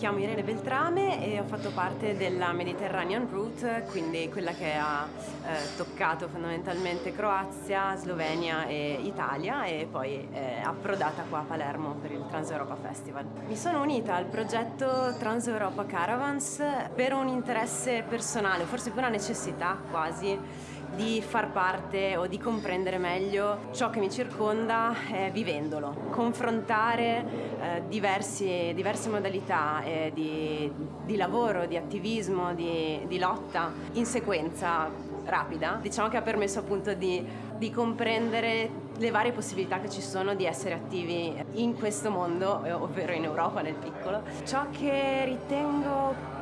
chiamo Irene Beltrame e ho fatto parte della Mediterranean Route, quindi quella che ha eh, toccato fondamentalmente Croazia, Slovenia e Italia e poi è approdata qua a Palermo per il Trans Europa Festival. Mi sono unita al progetto Trans Europa Caravans per un interesse personale, forse per una necessità quasi di far parte o di comprendere meglio ciò che mi circonda eh, vivendolo, confrontare eh, diversi, diverse modalità eh, di, di, lavoro, di attivismo, di, di, lotta in sequenza rapida, diciamo che ha permesso appunto di, di comprendere le varie possibilità che ci sono di essere attivi in questo mondo, ovvero in Europa nel piccolo. Ciò che ritengo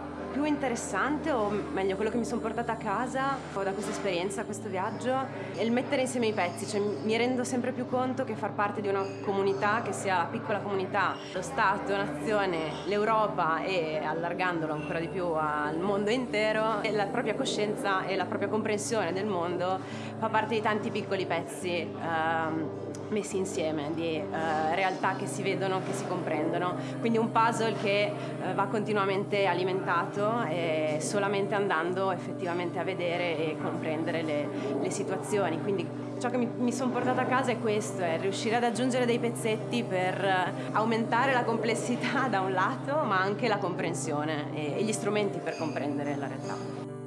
interessante o meglio quello che mi sono portata a casa da questa esperienza, questo viaggio è il mettere insieme i pezzi, cioè mi rendo sempre più conto che far parte di una comunità che sia la piccola comunità, lo Stato, nazione, l'Europa e allargandolo ancora di più al mondo intero, la propria coscienza e la propria comprensione del mondo fa parte di tanti piccoli pezzi ehm, messi insieme, di eh, realtà che si vedono, che si comprendono. Quindi un puzzle che eh, va continuamente alimentato e solamente andando effettivamente a vedere e comprendere le, le situazioni. Quindi ciò che mi, mi sono portata a casa è questo, è riuscire ad aggiungere dei pezzetti per eh, aumentare la complessità da un lato, ma anche la comprensione e, e gli strumenti per comprendere la realtà.